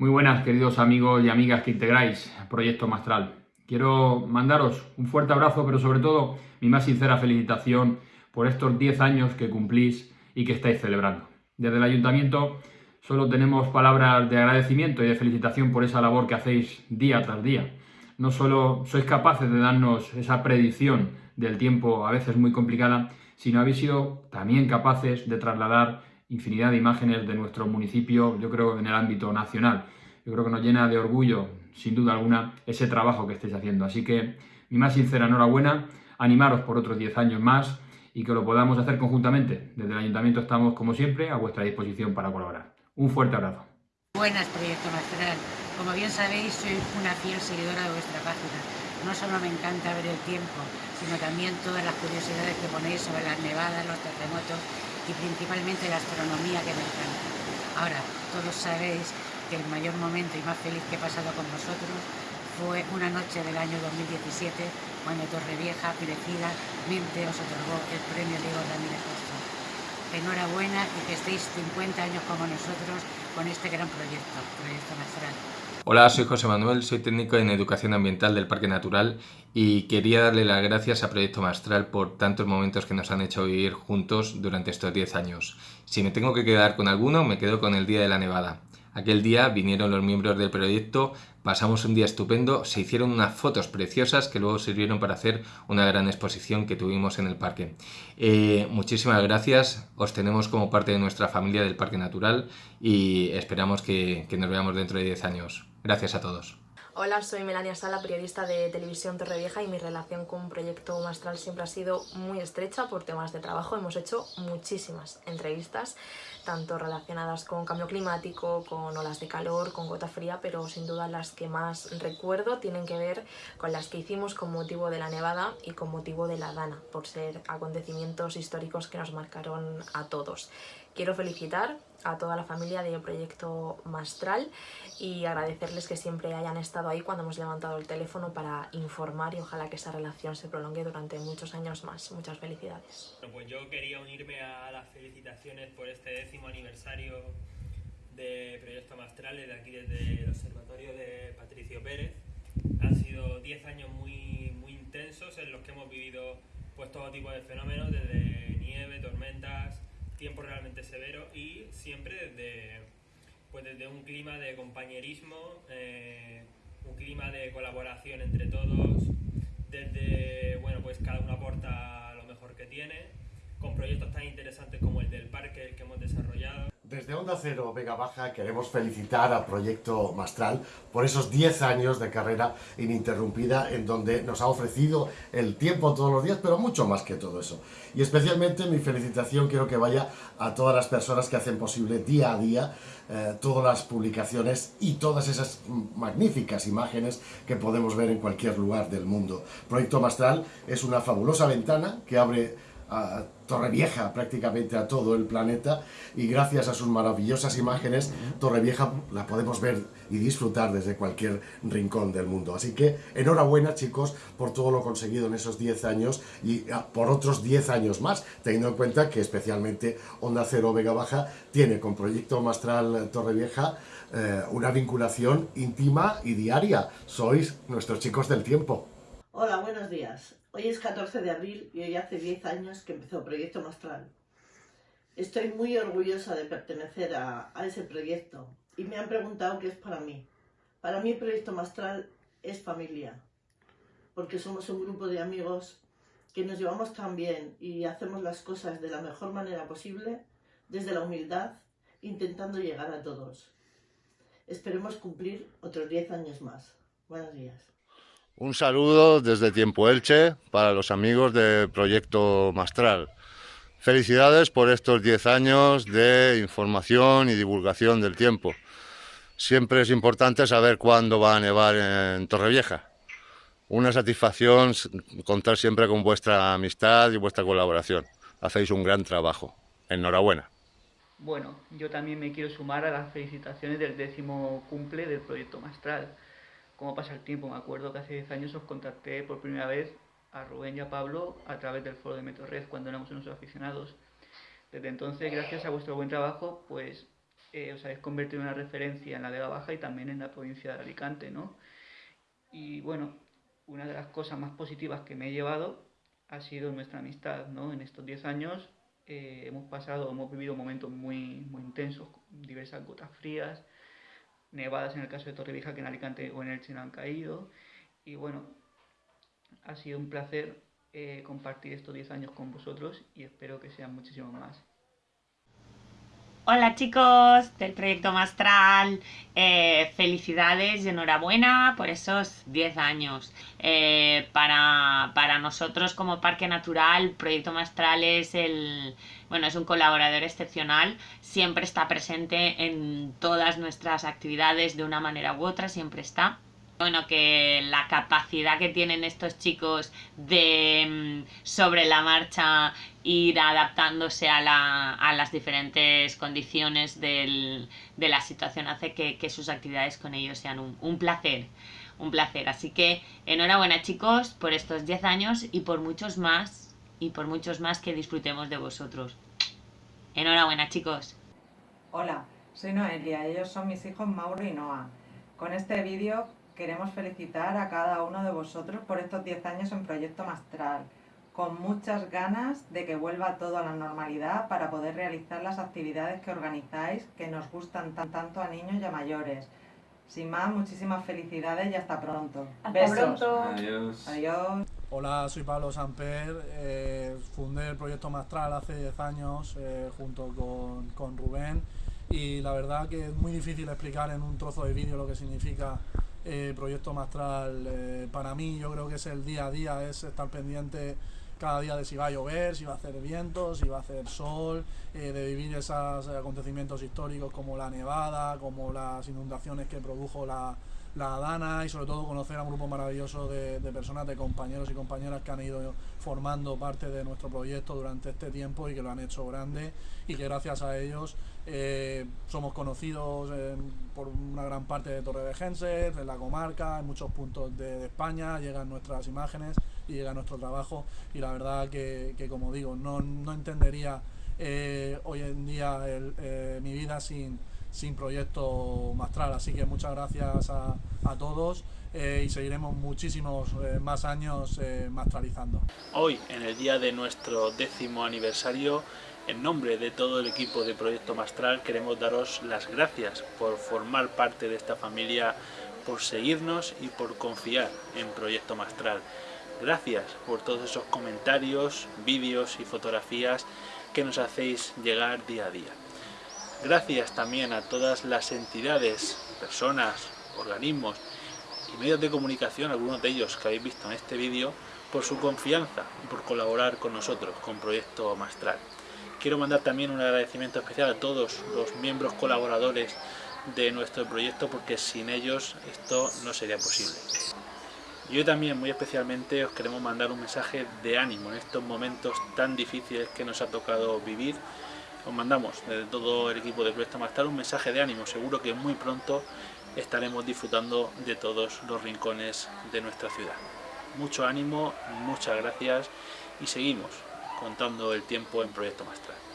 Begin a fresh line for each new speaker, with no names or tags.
Muy buenas, queridos amigos y amigas que integráis Proyecto Mastral. Quiero mandaros un fuerte abrazo, pero sobre todo mi más sincera felicitación por estos 10 años que cumplís y que estáis celebrando. Desde el Ayuntamiento solo tenemos palabras de agradecimiento y de felicitación por esa labor que hacéis día tras día. No solo sois capaces de darnos esa predicción del tiempo a veces muy complicada, sino habéis sido también capaces de trasladar infinidad de imágenes de nuestro municipio, yo creo, en el ámbito nacional. Yo creo que nos llena de orgullo, sin duda alguna, ese trabajo que estáis haciendo. Así que mi más sincera enhorabuena, animaros por otros 10 años más y que lo podamos hacer conjuntamente. Desde el Ayuntamiento estamos, como siempre, a vuestra disposición para colaborar. Un fuerte abrazo.
Buenas, Proyecto Mastral. Como bien sabéis, soy una fiel seguidora de vuestra página. No solo me encanta ver el tiempo, sino también todas las curiosidades que ponéis sobre las nevadas, los terremotos y principalmente la astronomía que me encanta. Ahora, todos sabéis que el mayor momento y más feliz que he pasado con vosotros fue una noche del año 2017 cuando Torrevieja merecidamente os otorgó el premio Diego Ramírez Castro. Enhorabuena y que estéis 50 años como nosotros con este gran proyecto, Proyecto Mastral.
Hola, soy José Manuel, soy técnico en Educación Ambiental del Parque Natural y quería darle las gracias a Proyecto Mastral por tantos momentos que nos han hecho vivir juntos durante estos 10 años. Si me tengo que quedar con alguno, me quedo con el Día de la Nevada. Aquel día vinieron los miembros del proyecto, pasamos un día estupendo, se hicieron unas fotos preciosas que luego sirvieron para hacer una gran exposición que tuvimos en el parque. Eh, muchísimas gracias, os tenemos como parte de nuestra familia del Parque Natural y esperamos que, que nos veamos dentro de 10 años. Gracias a todos.
Hola, soy Melania Sala, periodista de Televisión Torrevieja y mi relación con Proyecto Mastral siempre ha sido muy estrecha por temas de trabajo. Hemos hecho muchísimas entrevistas, tanto relacionadas con cambio climático, con olas de calor, con gota fría, pero sin duda las que más recuerdo tienen que ver con las que hicimos con motivo de la nevada y con motivo de la Dana, por ser acontecimientos históricos que nos marcaron a todos. Quiero felicitar a toda la familia de Proyecto Mastral y agradecerles que siempre hayan estado ahí cuando hemos levantado el teléfono para informar y ojalá que esa relación se prolongue durante muchos años más. Muchas felicidades.
Bueno, pues yo quería unirme a las felicitaciones por este décimo aniversario de Proyecto Mastral de aquí desde el Observatorio de Patricio Pérez. Han sido 10 años muy, muy intensos en los que hemos vivido pues todo tipo de fenómenos, desde nieve, tormentas, tiempo realmente severo y siempre desde, pues desde un clima de compañerismo, eh, un clima de colaboración entre todos, desde, bueno, pues cada uno aporta lo mejor que tiene, con proyectos tan interesantes como el del parque que hemos desarrollado.
Desde Onda Cero Vega Baja queremos felicitar a Proyecto Mastral por esos 10 años de carrera ininterrumpida en donde nos ha ofrecido el tiempo todos los días, pero mucho más que todo eso. Y especialmente mi felicitación quiero que vaya a todas las personas que hacen posible día a día eh, todas las publicaciones y todas esas magníficas imágenes que podemos ver en cualquier lugar del mundo. Proyecto Mastral es una fabulosa ventana que abre a Torrevieja, prácticamente a todo el planeta, y gracias a sus maravillosas imágenes, Torrevieja la podemos ver y disfrutar desde cualquier rincón del mundo. Así que enhorabuena chicos por todo lo conseguido en esos 10 años y ah, por otros 10 años más, teniendo en cuenta que especialmente Onda Cero Vega Baja tiene con Proyecto Mastral Torrevieja eh, una vinculación íntima y diaria. Sois nuestros chicos del tiempo.
Hola, buenos días. Hoy es 14 de abril y hoy hace 10 años que empezó Proyecto Mastral. Estoy muy orgullosa de pertenecer a, ese proyecto y me han preguntado qué es para mí. Para mí Proyecto Mastral es familia, porque somos un grupo de amigos que nos llevamos tan bien y hacemos las cosas de la mejor manera posible, desde la humildad, intentando llegar a todos. Esperemos cumplir otros 10 años más. Buenos días.
Un saludo desde Tiempo Elche para los amigos del Proyecto Mastral. Felicidades por estos 10 años de información y divulgación del tiempo. Siempre es importante saber cuándo va a nevar en Torrevieja. Una satisfacción contar siempre con vuestra amistad y vuestra colaboración. Hacéis un gran trabajo. Enhorabuena.
Bueno, yo también me quiero sumar a las felicitaciones del décimo cumple del Proyecto Mastral cómo pasa el tiempo. Me acuerdo que hace 10 años os contacté por primera vez a Rubén y a Pablo a través del foro de Metorred cuando éramos unos aficionados. Desde entonces, gracias a vuestro buen trabajo, pues eh, os habéis convertido en una referencia en la Vega Baja y también en la provincia de Alicante, ¿no? Y bueno, una de las cosas más positivas que me he llevado ha sido nuestra amistad, ¿no? En estos 10 años eh, hemos pasado, hemos vivido momentos muy, muy intensos, diversas gotas frías, nevadas en el caso de Torrevieja que en Alicante o en Elche no han caído. Y bueno, ha sido un placer eh, compartir estos 10 años con vosotros y espero que sean muchísimos más.
Hola chicos del proyecto Mastral, eh, felicidades y enhorabuena por esos 10 años. Eh, para, para, nosotros como Parque Natural, Proyecto Mastral es el bueno es un colaborador excepcional, siempre está presente en todas nuestras actividades de una manera u otra, siempre está bueno, que la capacidad que tienen estos chicos de mm, sobre la marcha ir adaptándose a, la, a las diferentes condiciones del, de la situación hace que, que, sus actividades con ellos sean un, placer, un placer. Así que enhorabuena chicos por estos 10 años y por muchos más, y por muchos más que disfrutemos de vosotros. Enhorabuena chicos.
Hola, soy Noelia, ellos son mis hijos Mauro y Noah. Con este vídeo queremos felicitar a cada uno de vosotros por estos 10 años en Proyecto Mastral, con muchas ganas de que vuelva todo a la normalidad para poder realizar las actividades que organizáis, que nos gustan tan, tanto a niños y a mayores. Sin más, muchísimas felicidades y hasta pronto.
Hasta
Besos.
pronto.
Adiós.
Adiós.
Hola, soy Pablo Samper, eh, fundé el Proyecto Mastral hace 10 años eh, junto con, con Rubén y la verdad que es muy difícil explicar en un trozo de vídeo lo que significa eh, Proyecto Mastral eh, para mí yo creo que es el día a día, es estar pendiente cada día de si va a llover, si va a hacer viento, si va a hacer sol, eh, de vivir esos acontecimientos históricos como la nevada, como las inundaciones que produjo la, la Dana y sobre todo conocer a un grupo maravilloso de, personas, de compañeros y compañeras que han ido formando parte de nuestro proyecto durante este tiempo y que lo han hecho grande y que gracias a ellos eh, somos conocidos por una gran parte de Torre de Genses, en la comarca, en muchos puntos de, España, llegan nuestras imágenes y llega nuestro trabajo y la verdad que, como digo, no, no entendería eh, hoy en día eh, mi vida sin sin proyecto Mastral. Así que muchas gracias a, a todos eh, y seguiremos muchísimos eh, más años eh, mastralizando.
Hoy, en el día de nuestro décimo aniversario, en nombre de todo el equipo de Proyecto Mastral queremos daros las gracias por formar parte de esta familia, por seguirnos y por confiar en Proyecto Mastral. Gracias por todos esos comentarios, vídeos y fotografías que nos hacéis llegar día a día. Gracias también a todas las entidades, personas, organismos y medios de comunicación, algunos de ellos que habéis visto en este vídeo, por su confianza y por colaborar con nosotros, con Proyecto Mastral. Quiero mandar también un agradecimiento especial a todos los miembros colaboradores de nuestro proyecto porque sin ellos esto no sería posible. Y hoy también muy especialmente os queremos mandar un mensaje de ánimo en estos momentos tan difíciles que nos ha tocado vivir os mandamos desde todo el equipo de Proyecto Mastral un mensaje de ánimo, seguro que muy pronto estaremos disfrutando de todos los rincones de nuestra ciudad. Mucho ánimo, muchas gracias y seguimos contando el tiempo en Proyecto Mastral.